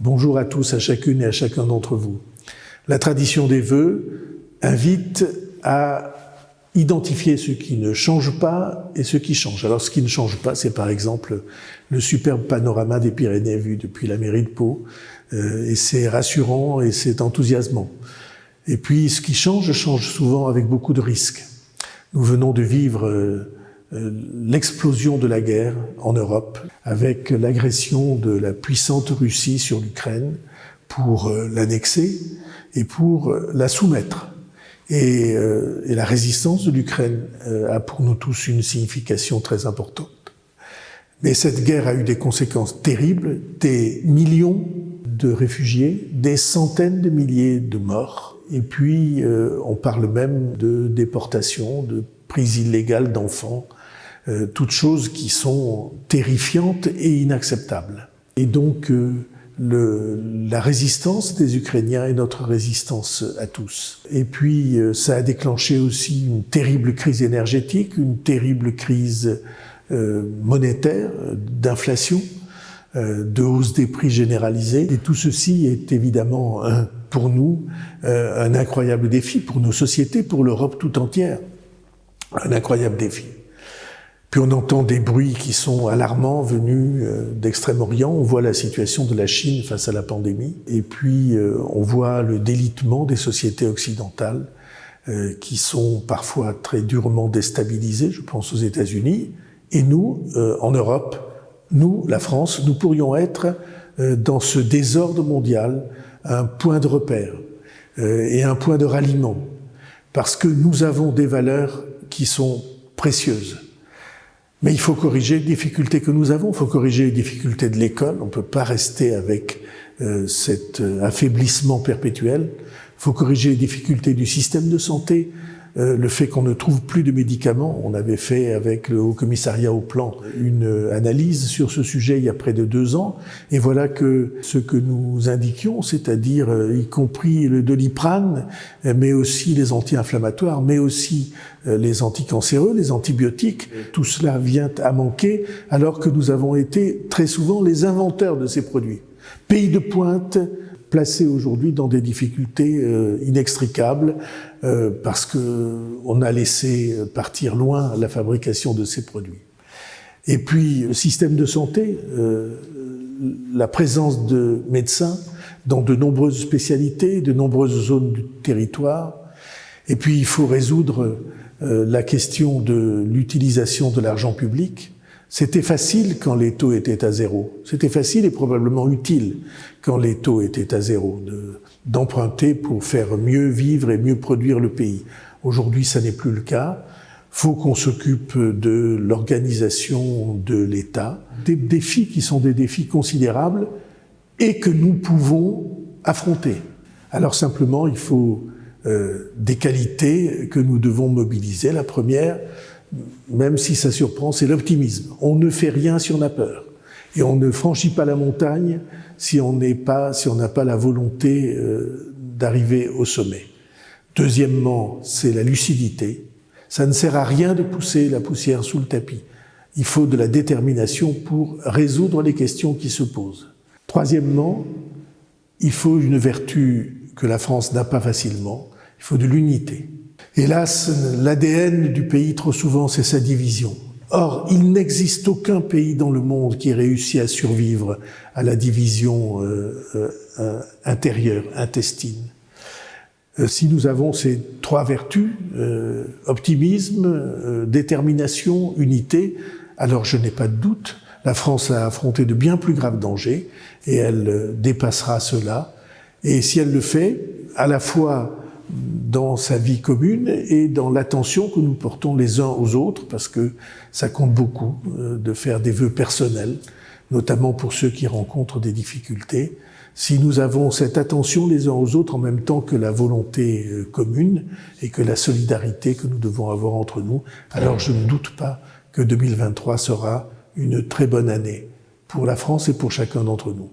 Bonjour à tous, à chacune et à chacun d'entre vous. La tradition des vœux invite à identifier ce qui ne change pas et ce qui change. Alors ce qui ne change pas, c'est par exemple le superbe panorama des Pyrénées vu depuis la mairie de Pau, euh, et c'est rassurant et c'est enthousiasmant. Et puis ce qui change, change souvent avec beaucoup de risques. Nous venons de vivre euh, l'explosion de la guerre en Europe avec l'agression de la puissante Russie sur l'Ukraine pour l'annexer et pour la soumettre. Et, la résistance de l'Ukraine a pour nous tous une signification très importante. Mais cette guerre a eu des conséquences terribles, des millions de réfugiés, des centaines de milliers de morts, et puis euh, on parle même de déportation, de prise illégale d'enfants, euh, toutes choses qui sont terrifiantes et inacceptables. Et donc euh, la résistance des Ukrainiens est notre résistance à tous. Et puis ça a déclenché aussi une terrible crise énergétique, une terrible crise monétaire, d'inflation, euh, de hausse des prix généralisée. Et tout ceci est évidemment pour nous euh, un incroyable défi, pour nos sociétés, pour l'Europe tout entière. Un incroyable défi. Puis on entend des bruits qui sont alarmants venus euh, d'Extrême-Orient. On voit la situation de la Chine face à la pandémie. Et puis on voit le délitement des sociétés occidentales qui sont parfois très durement déstabilisées. Je pense aux États-Unis. Et nous, en Europe, nous, la France, nous pourrions être euh, dans ce désordre mondial un point de repère euh, et un point de ralliement, parce que nous avons des valeurs qui sont précieuses. Mais il faut corriger les difficultés que nous avons, il faut corriger les difficultés de l'école, on ne peut pas rester avec euh, cet affaiblissement perpétuel, il faut corriger les difficultés du système de santé, euh, le fait qu'on ne trouve plus de médicaments. On avait fait avec le Haut Commissariat au Plan une analyse sur ce sujet il y a près de deux ans, et voilà que ce que nous indiquions, c'est-à-dire euh, y compris le doliprane, mais aussi les anti-inflammatoires, mais aussi euh, les anticancéreux, les antibiotiques, tout cela vient à manquer, alors que nous avons été très souvent les inventeurs de ces produits. Pays de pointe, placés aujourd'hui dans des difficultés euh, inextricables euh, parce que on a laissé partir loin la fabrication de ces produits. Et puis, le système de santé, euh, la présence de médecins dans de nombreuses spécialités, de nombreuses zones du territoire. Et puis, il faut résoudre la question de l'utilisation de l'argent public c'était facile quand les taux étaient à zéro. C'était facile et probablement utile quand les taux étaient à zéro d'emprunter pour faire mieux vivre et mieux produire le pays. Aujourd'hui, ça n'est plus le cas. Faut qu'on s'occupe de l'organisation de l'État, des défis qui sont des défis considérables et que nous pouvons affronter. Alors simplement, il faut euh, des qualités que nous devons mobiliser. La première, même si ça surprend, c'est l'optimisme. On ne fait rien si on a peur. Et on ne franchit pas la montagne si on n'est pas, si on n'a pas la volonté euh, d'arriver au sommet. Deuxièmement, c'est la lucidité. Ça ne sert à rien de pousser la poussière sous le tapis. Il faut de la détermination pour résoudre les questions qui se posent. Troisièmement, il faut une vertu que la France n'a pas facilement, il faut de l'unité. Hélas, l'ADN du pays, trop souvent, c'est sa division. Or, il n'existe aucun pays dans le monde qui ait réussi à survivre à la division euh, euh, intérieure, intestine. Euh, si nous avons ces trois vertus, optimisme, détermination, unité, alors je n'ai pas de doute, la France a affronté de bien plus graves dangers et elle dépassera cela. Et si elle le fait, à la fois dans sa vie commune et dans l'attention que nous portons les uns aux autres, parce que ça compte beaucoup euh, de faire des vœux personnels, notamment pour ceux qui rencontrent des difficultés. Si nous avons cette attention les uns aux autres en même temps que la volonté euh, commune et que la solidarité que nous devons avoir entre nous, alors je ne doute pas que 2023 sera une très bonne année pour la France et pour chacun d'entre nous.